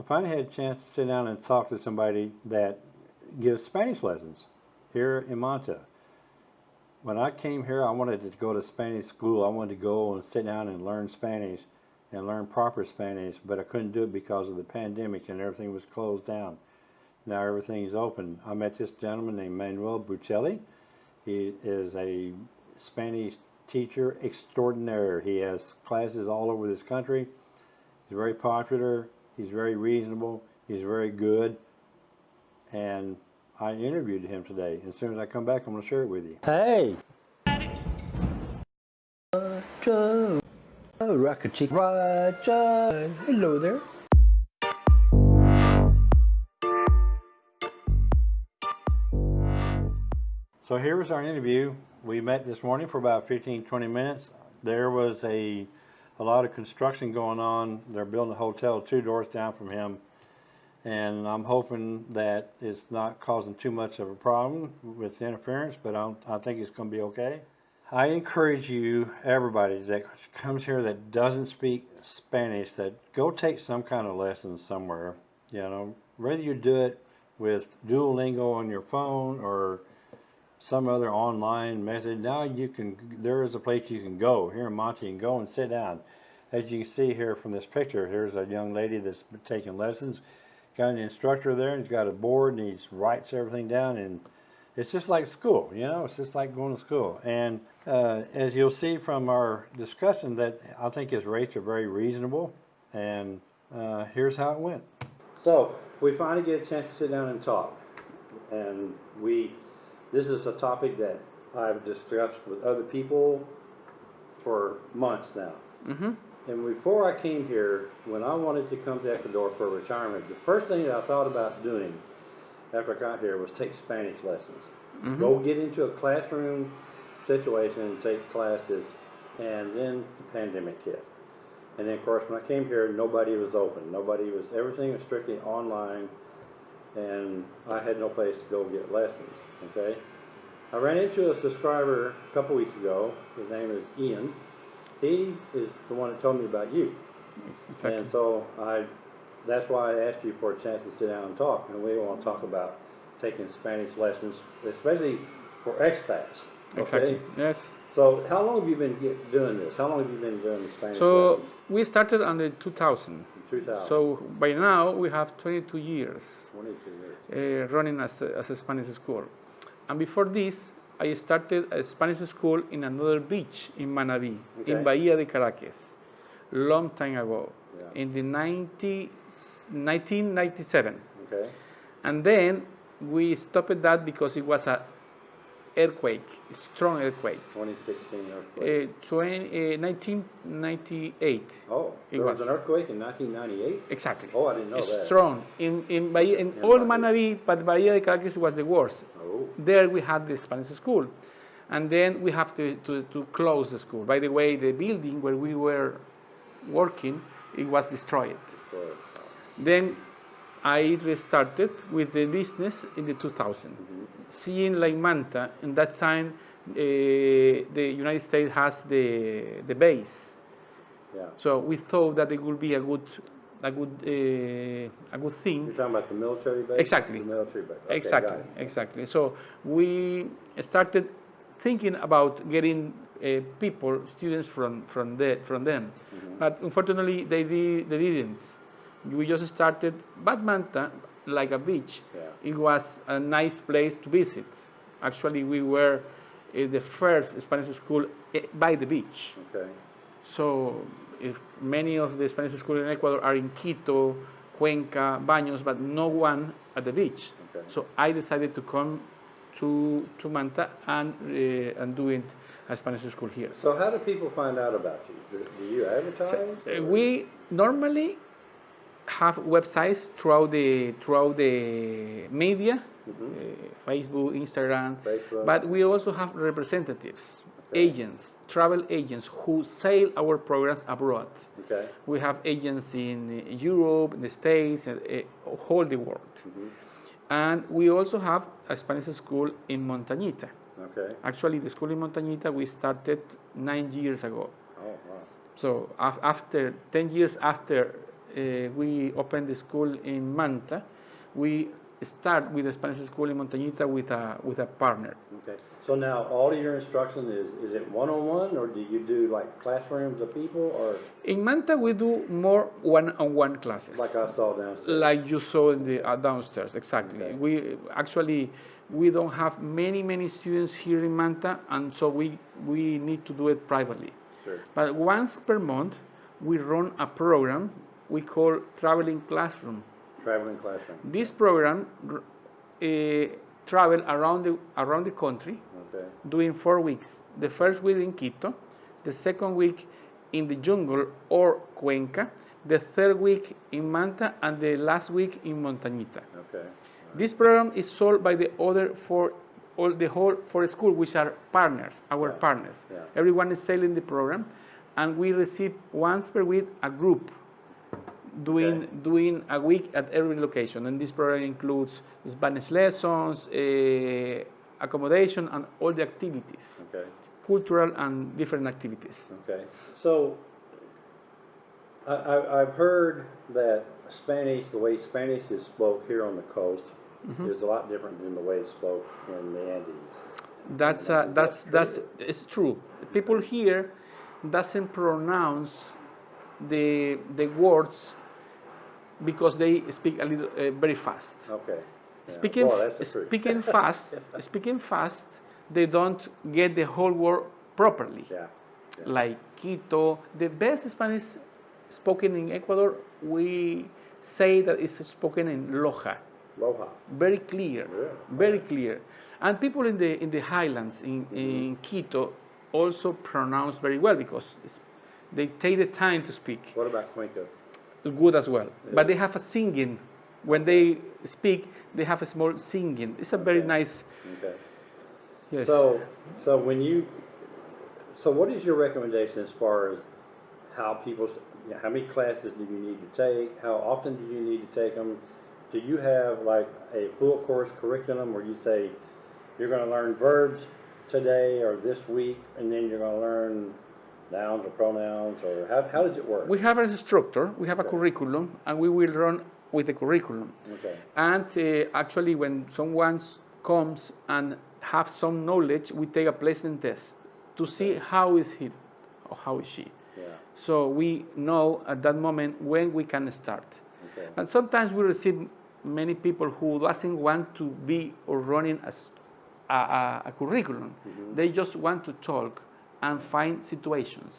I finally had a chance to sit down and talk to somebody that gives Spanish lessons here in Manta. When I came here, I wanted to go to Spanish school. I wanted to go and sit down and learn Spanish and learn proper Spanish, but I couldn't do it because of the pandemic and everything was closed down. Now everything's open. I met this gentleman named Manuel Bucelli. He is a Spanish teacher extraordinaire. He has classes all over this country. He's very popular. He's very reasonable. He's very good. And I interviewed him today. As soon as I come back, I'm going to share it with you. Hey! Roger, oh, Rocket Chick, Roger. Hello there. So here was our interview. We met this morning for about 15, 20 minutes. There was a, a lot of construction going on. They're building a hotel two doors down from him. And I'm hoping that it's not causing too much of a problem with interference, but I'm, I think it's going to be okay. I encourage you, everybody that comes here that doesn't speak Spanish, that go take some kind of lessons somewhere. You know, whether you do it with Duolingo on your phone or some other online method. Now you can, there is a place you can go here in Manta. You can go and sit down. As you can see here from this picture, here's a young lady that's taking lessons. Got an instructor there, and he's got a board, and he writes everything down, and it's just like school, you know, it's just like going to school. And uh, as you'll see from our discussion, that I think his rates are very reasonable, and uh, here's how it went. So we finally get a chance to sit down and talk, and we this is a topic that I've discussed with other people for months now. Mm-hmm. And before I came here, when I wanted to come to Ecuador for retirement, the first thing that I thought about doing after I got here was take Spanish lessons. Mhm. Go get into a classroom situation and take classes, and then the pandemic hit. And then, of course, when I came here, nobody was open. Nobody was, everything was strictly online, and I had no place to go get lessons, okay? I ran into a subscriber a couple weeks ago. His name is Ian. He is the one that told me about you. Exactly. And so I, that's why I asked you for a chance to sit down and talk. And we want to talk about taking Spanish lessons, especially for expats. Okay? Exactly. Yes. So how long have you been get, doing this? How long have you been doing the Spanish So lessons? we started the 2000. 2000. So by now we have 22 years 22 years. uh, running as a, as a Spanish school. And before this, I started a Spanish school in another beach in Manabí, Okay. in Bahia de Caráquez, long time ago, Yeah. in the 90, 1997. Okay. And then we stopped that because it was a earthquake, strong earthquake. 2016 Uh, earthquake. 20, uh, 1998. oh, it was, was. an earthquake in 1998? Exactly. Oh, I didn't know that. Strong. In, in, Bahia, in In all. Manabí, but Bahia de Caráquez was the worst. Oh, There we had the Spanish school. And then we have to, to, to close the school. By the way, the building where we were working, it was destroyed. good. Then I restarted with the business in the 2000. Seeing like Manta, in that time, uh, the United States has the, the base. Yeah. So we thought that it would be a good, a good, uh, a good thing. You're talking about the military base? Exactly. The military base. Okay, exactly, exactly. So we started thinking about getting uh, people, students from from the, from them, Mm-hmm. but unfortunately they did, they didn't. We just started, but Manta, like a beach, Yeah. it was a nice place to visit. Actually, we were uh, the first Spanish school eh, by the beach. Okay. So, if many of the Spanish schools in Ecuador are in Quito, Cuenca, Baños, but no one at the beach. Okay. So I decided to come to to Manta and uh, and doing a Spanish school here. So how do people find out about you? Do, do you advertise? Uh, we normally have websites throughout the throughout the media, uh, Facebook, Instagram. Facebook. but we also have representatives, Okay. agents, travel agents who sell our programs abroad. Okay. We have agents in Europe, in the States, and uh, all the world. Mm-hmm. And we also have a Spanish school in Montañita. Okay. Actually, the school in Montañita we started nine years ago. Oh, wow. So af- after 10 years after we opened the school in Manta. We start with the Spanish school in Montañita with a, with a partner. Okay, so now all of your instruction is, is it one-on-one, or do you do like classrooms of people, or In Manta, we do more one-on-one classes. like I saw downstairs? like you saw in the uh, downstairs exactly Okay. we actually we don't have many many students here in manta and so we we need to do it privately Sure, but once per month we run a program we call traveling classroom traveling classroom, this program uh, travel around the around the country okay, doing four weeks. The first week in Quito, the second week in the jungle or Cuenca, the third week in Manta, and the last week in Montañita. okay, This program is sold by the other four, all the whole four schools, which are partners, our partners. Yeah. Everyone is selling the program, and we receive once per week a group doing Okay. doing a week at every location. And this program includes Spanish lessons, eh, accommodation, and all the activities, okay, cultural and different activities. okay. So, I, I, I've heard that Spanish, the way Spanish is spoke here on the coast, Mm-hmm. is a lot different than the way it's spoke in the Andes. That's uh, that's that that's true? it's true. People here doesn't pronounce the the words because they speak a little uh, very fast. Okay. Yeah. Speaking that's speaking fast, speaking fast, they don't get the whole word properly. Yeah, yeah. Like Quito, the best Spanish spoken in Ecuador, we say that it's spoken in Loja Loja, very clear, Yeah. very clear. And people in the in the highlands in, in Quito also pronounce very well because it's, they take the time to speak. what about Cuenca? Good as well, but they have a singing. When they speak, they have a small singing. It's a very Okay. nice. Okay. Yes. So, so when you, so what is your recommendation as far as how people, you know, how many classes do you need to take? How often do you need to take them? Do you have like a full course curriculum where you say, you're gonna learn verbs today or this week, and then you're gonna learn nouns or pronouns, or how, how does it work? we have a structure, we have a curriculum, and we will run with the curriculum. Okay, And uh, actually, when someone comes and have some knowledge, we take a placement test to see how is he or how is she. yeah, So we know at that moment when we can start. okay, And sometimes we receive many people who doesn't want to be or running a curriculum. They just want to talk and find situations.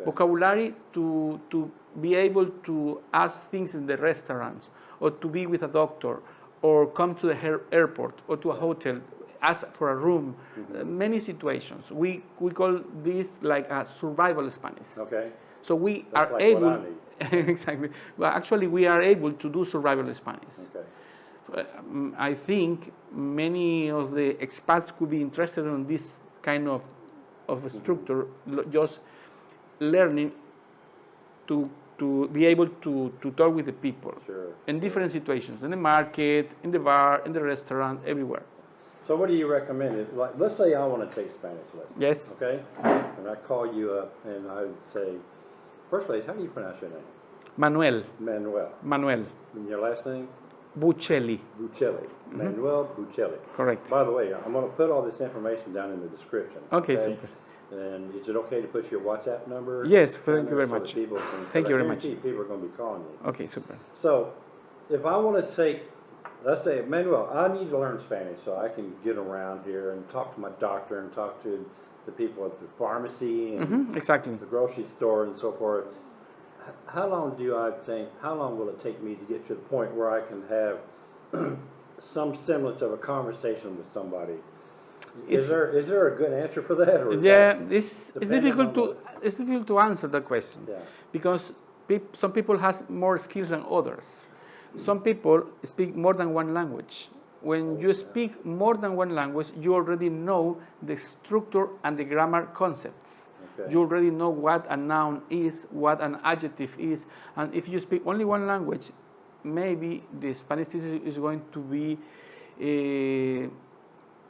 Okay. Vocabulary to, to be able to ask things in the restaurants or to be with a doctor or come to the air- airport or to a hotel, ask for a room, uh, many situations. We, we call this like a survival Spanish. okay, So we That's are like able, exactly. Well, actually, we are able to do survival Spanish. okay, Uh, mm, I think many of the expats could be interested in this kind of of a structure, just learning to to be able to to talk with the people sure. in different situations, in the market, in the bar, in the restaurant, everywhere. So what do you recommend? It- Like, let's say I wanna take Spanish lessons. Yes, Okay? And I call you up and I would say, first place, how do you pronounce your name? Manuel, Manuel. Manuel And your last name? Buccelli, Buccelli. Manuel Buccelli. correct. By the way, I'm gonna put all this information down in the description. Okay, super. And is it okay to put your WhatsApp number? Yes, thank you very so much. people can- Thank you very much. People are gonna be calling you. Okay, super. So, if I wanna say, let's say, Manuel, I need to learn Spanish so I can get around here and talk to my doctor and talk to the people at the pharmacy and Mhm, exactly. the grocery store and so forth. How long do I think, how long will it take me to get to the point where I can have some semblance of a conversation with somebody? Is It's- there, is there a good answer for that? Yeah, that- this it's difficult to it's difficult to answer that question Yeah. because peop, some people have more skills than others. Some people speak more than one language. When oh, you speak more than one language, you already know the structure and the grammar concepts. Okay. You already know what a noun is, what an adjective is, and if you speak only one language, maybe the Spanish teacher is going to be uh,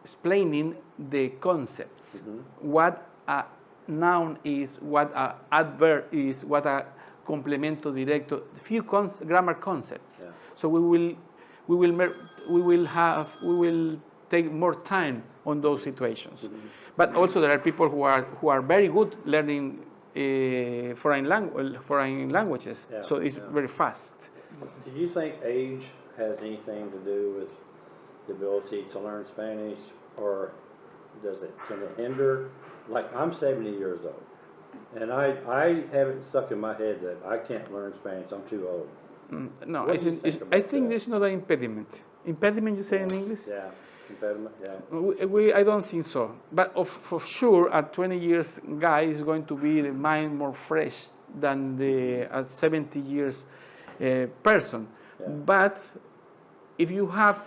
explaining the concepts, what a noun is, what a adverb is, what a complemento directo, few cons- grammar concepts. Yeah. So we will, we will, mer- we will have, we will take more time on those situations. But also there are people who are who are very good learning uh, foreign, langu- foreign languages. Yeah, so it's yeah. very fast. Do you think age has anything to do with the ability to learn Spanish, or does it, can it hinder? Like, I'm seventy years old, and I, I have it stuck in my head that I can't learn Spanish, I'm too old. Mm, No, it's, do you it's, think I think that? there's not an impediment. Impediment, you say in English? Yeah, yeah, We, we, I don't think so. But of, for sure, a 20 years guy is going to be the mind more fresh than the a 70 years uh, person. Yeah. But if you have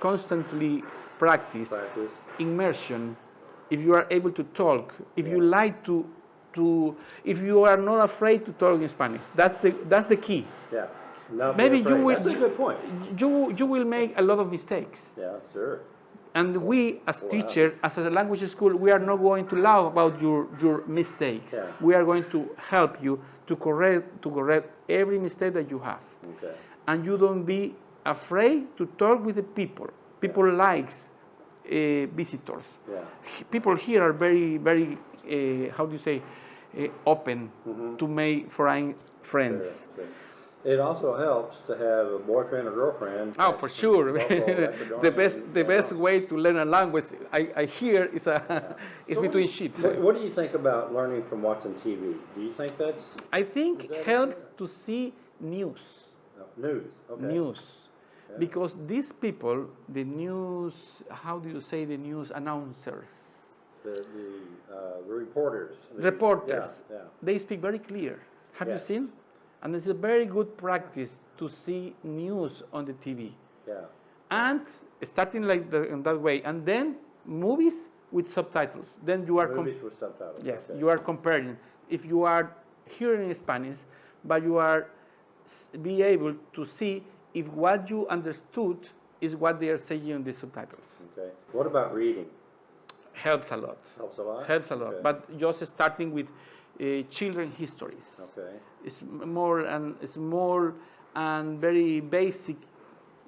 constantly practice, practice, immersion, if you are able to talk, if you like to, to, if you are not afraid to talk in Spanish, that's the, that's the key. yeah. Not Maybe you will. That's a good point. You, you will make a lot of mistakes. Yeah, sure, And we, as Wow. teacher, as a language school, we are not going to laugh about your, your mistakes. Yeah. We are going to help you to correct, to correct every mistake that you have. okay, And you don't be afraid to talk with the people. People likes uh, visitors. yeah, People here are very, very, uh, how do you say, uh, open Mm-hmm. to make foreign friends. sure, sure. It also helps to have a boyfriend or girlfriend. Oh, for sure. the best, the best way to learn a language, I, I hear, is a, is So between do you- sheets. What, what do you think about learning from watching TV? Do you think that's I think that helps to see news, uh, news? Okay. news, because these people, the news, how do you say the news announcers, The, the, uh, the reporters. the- reporters, Yeah, yeah. they speak very clear. Have you seen? And it's a very good practice to see news on the TV. yeah. And starting like the, in that way, and then movies with subtitles. Then you are Movies with subtitles. Yes, okay. you are comparing. If you are hearing Spanish, but you are be able to see if what you understood is what they are saying in the subtitles. Okay. What about reading? Helps a lot. Helps a lot? Helps a lot. Okay. But just starting with uh, children histories. Okay. It's more and small and very basic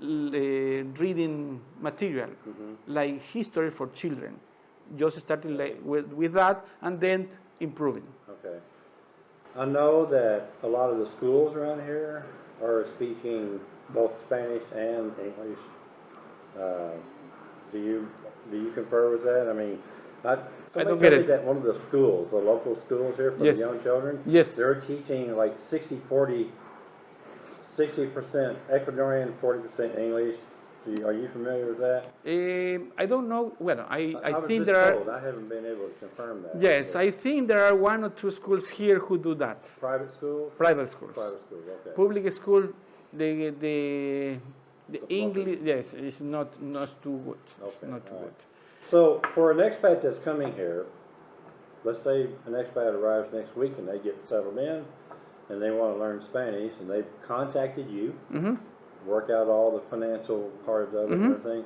uh, reading material, like history for children. Just starting like with, with that and then improving. Okay. I know that a lot of the schools around here are speaking both Spanish and English. Uh, do you do you concur with that? I mean, I, somebody don't get me it. that one of the schools, the local schools here for Yes. the young children, Yes. they're teaching like 60 40 60% Ecuadorian, 40% English. Do you, are you familiar with that? Um, I don't know. Well, I, I, was think there told. are. I haven't been able to confirm that. Yes, I think there are one or two schools here who do that. private schools. Private schools. Private schools. Okay. Public school, the the the English. Yes, it's not not too good. It's not too all good. right. So for an expat that's coming here, let's say an expat arrives next week and they get settled in and they want to learn Spanish and they've contacted you, hmm work out all the financial part of it and Mhm. everything.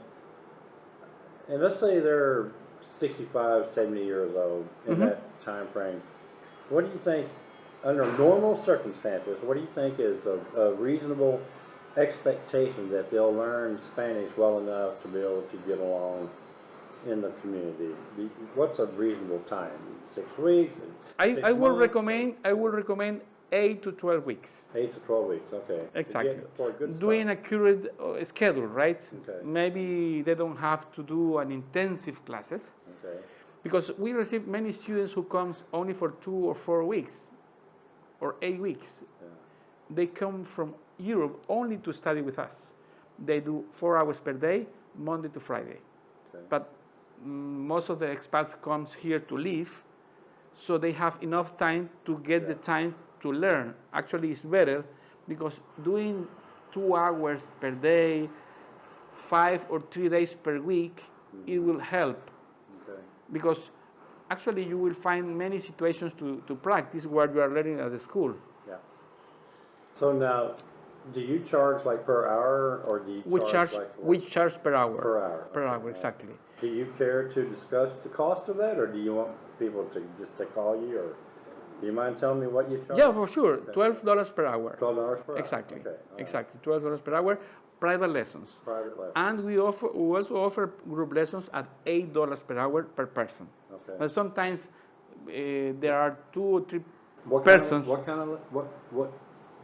And let's say they're 65, 70 years old in Mhm. that time frame. What do you think, under normal circumstances, what do you think is a, a reasonable expectation that they'll learn Spanish well enough to be able to get along in the community? What's a reasonable time? Six weeks? I, Six I will months? recommend I will recommend eight to twelve weeks. Eight to 12 weeks, okay. Exactly. A. Doing accurate uh, schedule, right? Okay. Maybe they don't have to do an intensive classes Okay, because we receive many students who comes only for two or four weeks or eight weeks. yeah, They come from Europe only to study with us. They do four hours per day, Monday to Friday. okay. But most of the expats comes here to live, so they have enough time to get the time to learn. Actually, it's better because doing two hours per day, five or three days per week, it mm-hmm. will help Okay. because actually you will find many situations to, to practice what you are learning at the school. Yeah. So now, do you charge like per hour or do you We charge charge, like? we charge per hour. Per hour, Per okay, hour, yeah. exactly. Do you care to discuss the cost of that or do you want people to just to call you or? Do you mind telling me what you charge? Yeah, for sure. Twelve dollars per hour. Twelve dollars per hour? Exactly. Okay, all right. Exactly. Twelve dollars per hour. Private lessons. Private lesson, And we offer we also offer group lessons at eight dollars per hour per person. okay. But sometimes uh, there are two or three What kind of- persons What kind of, what, what,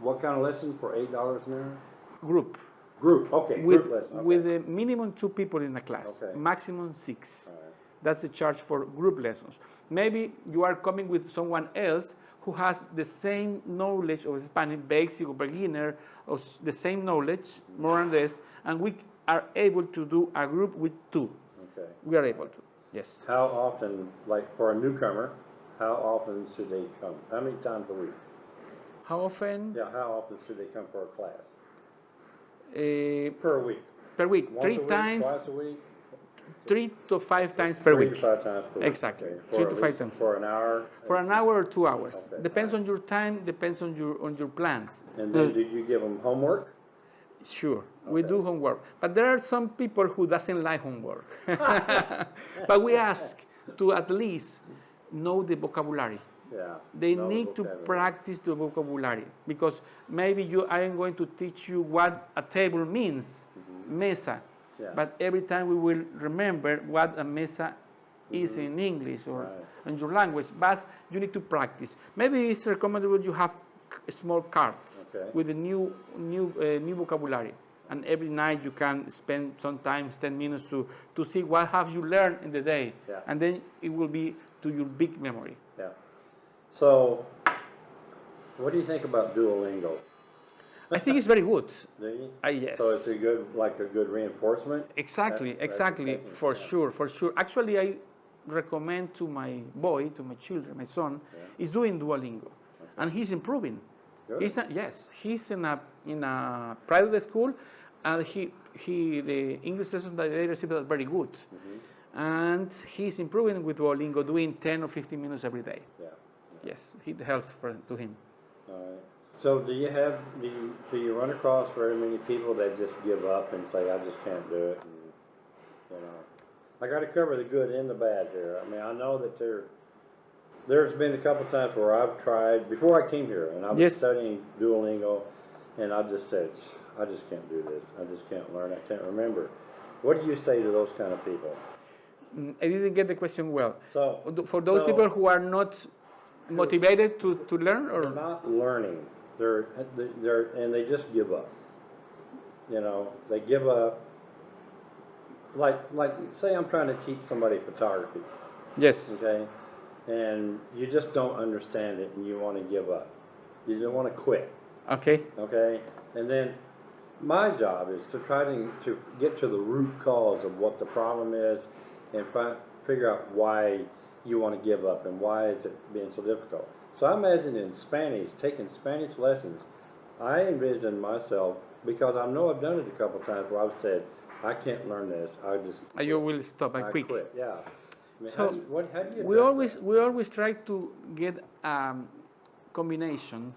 what kind of lesson for eight dollars an hour? group Group, okay, with group lesson, okay. with a minimum two people in a class, Okay. maximum six. Right. That's the charge for group lessons. Maybe you are coming with someone else who has the same knowledge of Spanish, basic or beginner, or the same knowledge, more or less, and we are able to do a group with two. Okay. We are able to, yes. How often, like for a newcomer, how often should they come? How many times a week? How often? Yeah, how often should they come for a class? Uh, Per week? per week, Once three a week, times, Twice a week? three to five times per Three to week. five times per week? Exactly. okay. Three to five least- times. For an hour? For an hour or two hours. Okay, Depends on your time, depends on your on your plans. And then did you give them homework? Sure, we do homework, but there are some people who doesn't like homework. but we ask to at least know the vocabulary. Yeah. They the need to practice the vocabulary because maybe you I am going to teach you what a table means, mesa. Mm-hmm. Yeah. But every time we will remember what a mesa is in English or. Right. in your language, but you need to practice. Maybe it's recommendable you have small cards Okay. with the new new uh, new vocabulary, and every night you can spend sometimes 10 minutes to to see what have you learned in the day, Yeah. and then it will be to your big memory. Yeah. So, what do you think about Duolingo? I think it's very good. Uh, yes. So it's a good, like a good reinforcement? Exactly, That's- that's exactly, exactly, for yeah. sure, for sure. Actually, I recommend to my boy, to my children, my son, is doing Duolingo, and he's improving. Good. He's yes, he's in a in a private school, and he he the English lessons that they receive are very good, Mm-hmm. and he's improving with Duolingo, doing 10 or 15 minutes every day. Yeah. Yes, it helps for, to him. All right. So do you have, do you, do you run across very many people that just give up and say, I just can't do it? And, you know, I gotta cover the good and the bad here. I mean, I know that there, there's been a couple times where I've tried, before I came here, and I was Yes. studying Duolingo, and I just said, I just can't do this. I just can't learn. I can't remember. What do you say to those kind of people? Mm, I didn't get the question well. So. For those so- people who are not motivated to, to learn, or They're not learning. They're, they're, and they just give up. You know, they give up. Like, like, say I'm trying to teach somebody photography, yes. okay? And you just don't understand it and you want to give up. You just want to quit, Okay. okay? And then my job is to try to, to get to the root cause of what the problem is and fi- figure out why you want to give up and why is it being so difficult. So I imagine in Spanish, taking Spanish lessons, I envision myself, because I know I've done it a couple times where I've said, I can't learn this, I just. Uh, You will stop and I quick. quit, yeah. I mean, So, how do you, what, how do you We always that? we always try to get a combination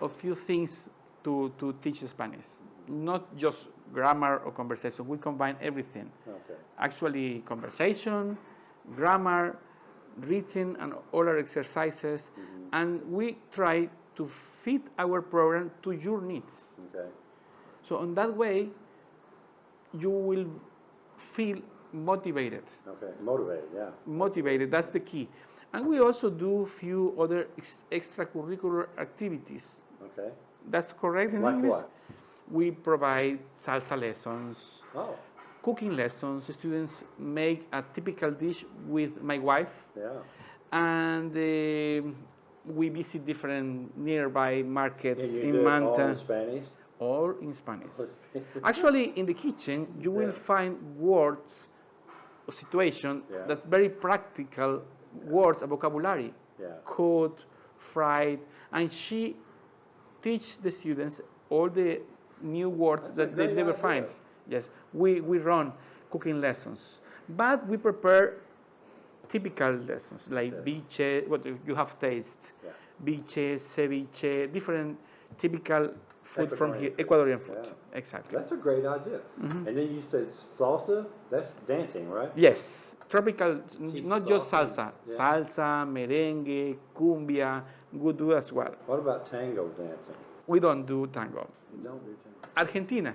of few things to, to teach Spanish. Not just grammar or conversation. We combine everything. Okay, Actually, conversation, grammar, written, and oral exercises, Mm-hmm. and we try to fit our program to your needs. okay, So on that way, you will feel motivated. okay, motivated, yeah, Motivated, that's the key. And we also do few other ex- extracurricular activities. okay. That's correct in Like English? what? We provide salsa lessons, Oh, cooking lessons. Students make a typical dish with my wife, yeah, and uh, we visit different nearby markets you in it all Manta, in Spanish? all in Spanish. Actually, in the kitchen, you will Yeah. find words or situation Yeah. that very practical words, a vocabulary. Yeah. Cooked, fried, and she teach the students all the new words That's that they never idea. find. Yes, we, we run cooking lessons, but we prepare typical lessons like viche, what you have taste, Yeah. viche, ceviche, different typical food from here, Ecuadorian Ecuadorian food, yeah. Exactly. That's a great idea. Mm-hmm. And then you said salsa, that's dancing, right? Yes, tropical, not just salsa, salsa, yeah. salsa, merengue, cumbia, would do as well. What about tango dancing? We don't do tango. You don't do tango? Argentina,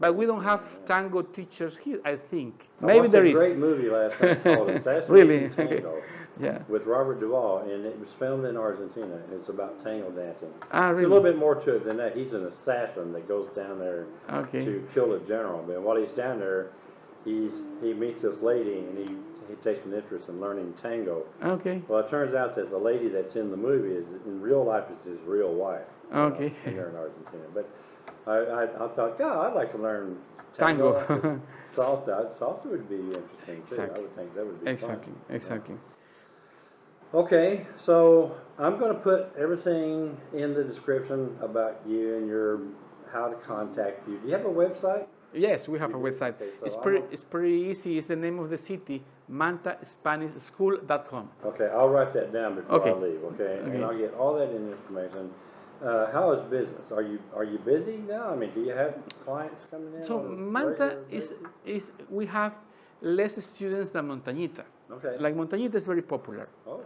but we don't have tango teachers here. I think I maybe there a great movie last night called Assassination Really? Tango Yeah. with Robert Duvall, and it was filmed in Argentina. and It's about tango dancing. Ah, It's a little bit more to it than that. He's an assassin that goes down there Okay. to kill a general. But while he's down there, he's he meets this lady, and he he takes an interest in learning tango. Okay. Well, it turns out that the lady that's in the movie is in real life is his real wife. you Okay. and they're in Argentina. But I, I, I thought, God, I'd like to learn Tango. tango. salsa. Salsa would be interesting too. I Exactly. would think that would be Exactly. fun. Exactly. Okay, so I'm going to put everything in the description about you and your how to contact you. Do you have a website? Yes, we have You a do? website. Okay, so it's pretty. It's pretty easy. It's the name of the city, MantaSpanishSchool.com. Okay, I'll write that down before I Okay. leave. Okay, Okay. and I'll get all that information. Uh, how is business? Are you are you busy now? I mean, do you have clients coming in? So Manta is is we have less students than Montañita. Okay. Like Montañita is very popular. oh wow.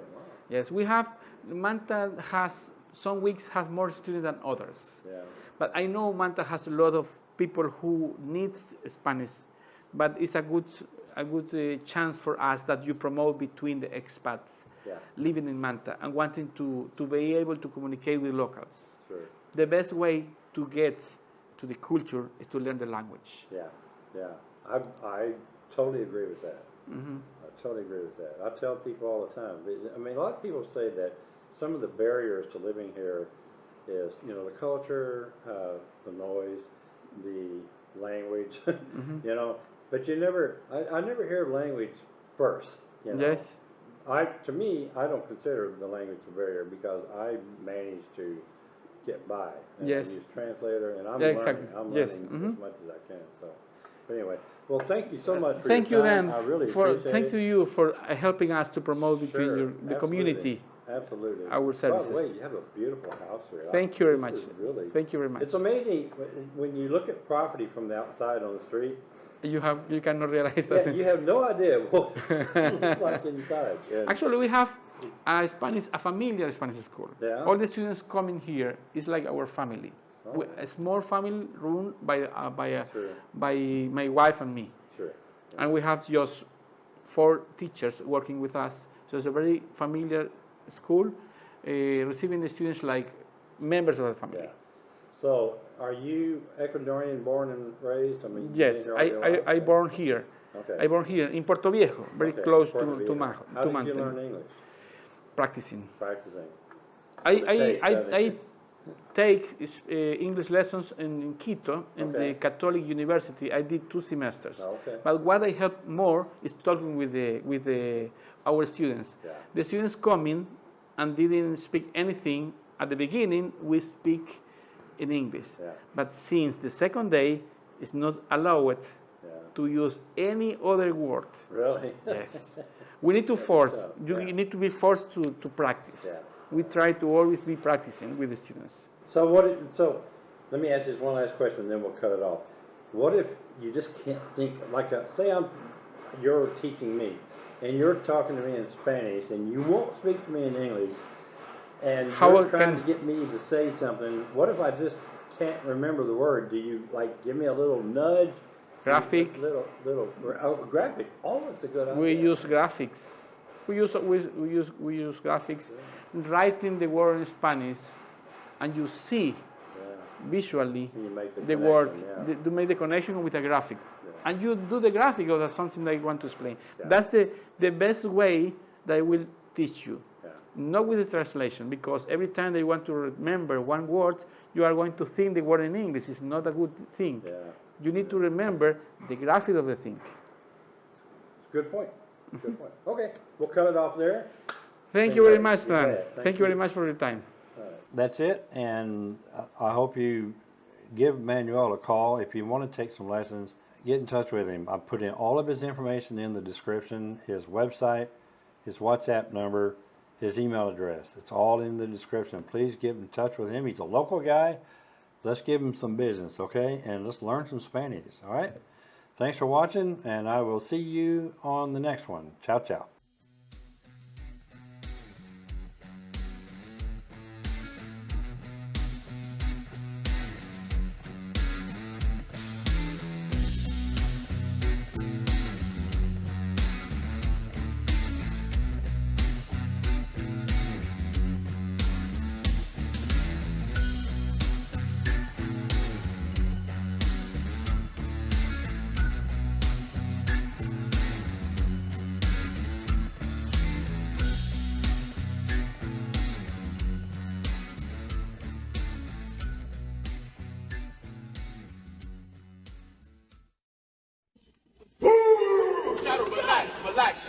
Yes, we have Manta has some weeks have more students than others. Yeah. But I know Manta has a lot of people who needs Spanish, but it's a good a good uh, chance for us that you promote between the expats Yeah. living in Manta and wanting to, to be able to communicate with locals. Sure. The best way to get to the culture is to learn the language. Yeah. Yeah. I I totally agree with that. Mm-hmm. I totally agree with that. I tell people all the time. I mean, a lot of people say that some of the barriers to living here is, you know, the culture, uh, the noise, the language, Mm-hmm. you know. But you never, I, I never hear language first. You know? Yes. I, to me, I don't consider the language a barrier because I manage to get by. And Yes. I use translator, and I'm Yeah, learning. exactly. I'm Yes. learning Mhm. as much as I can. So, but anyway, well, thank you so much for Thank you, your time. I really for appreciate thank it. to you for uh, helping us to promote between Sure, your, the absolutely. community. Absolutely. our By the services. way, you have a beautiful house here. Thank you very This much. is Really. Thank you very much. It's amazing when you look at property from the outside on the street. You have you cannot realize Yeah, that. you have no idea what it looks like inside. And- Actually, we have a Spanish, a familiar Spanish school. Yeah. All the students coming here is like our family. Oh. We- A small family run by uh, by uh, Sure. by my wife and me, Sure. and we have just four teachers working with us. So it's a very familiar school, uh, receiving the students like members of the family. Yeah. So, are you Ecuadorian born and raised? I mean, Yes, been here all I, I. I born here. Okay. I born here in Portoviejo, very Okay, close Puerto to, to. Majo, How to did you learn English? Practicing. Practicing. I, I, take, I, I take uh, English lessons in, in Quito, in Okay. the Catholic University. I did two semesters. Okay. But what I help more is talking with the with the our students. Yeah. The students come in and didn't speak anything at the beginning. We speak in English. Yeah. But since the second day, it's not allowed Yeah. to use any other word. Really? Yes. We need to force, tough, you yeah. need to be forced to, to practice. We try to always be practicing with the students. So what? So let me ask this one last question, then we'll cut it off. What if you just can't think like a, say I'm you're teaching me, and you're talking to me in Spanish, and you won't speak to me in English, and How you're trying can- to get me to say something. What if I just can't remember the word? Do you like give me a little nudge? Graphic. Little little oh, graphic. Oh, that's a good idea. We use graphics. We use, we, we use, we use graphics, writing the word in Spanish, and you see Yeah. visually You make the, the word, connection, the, to make the connection with a graphic. Yeah. And you do the graphic of something that you want to explain. Yeah. That's the, the best way that I will teach you. Yeah. Not with the translation, because every time they want to remember one word, you are going to think the word in English. It's not a good thing. Yeah. You need to remember the graphic of the thing. Good point. Good point. Okay, we'll cut it off there. Thank you very much, Dan. bet. Thank, Thank you very much for your time. That's it, and I I hope you give Manuel a call if you want to take some lessons. Get in touch with him. I put in all of his information in the description, his website, his WhatsApp number, his email address. It's all in the description. Please get in touch with him. He's a local guy. Let's give him some business, okay? And let's learn some Spanish, all right? Thanks for watching, and I will see you on the next one. Ciao, ciao.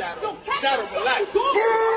Shadow. Yo, Shadow, relax.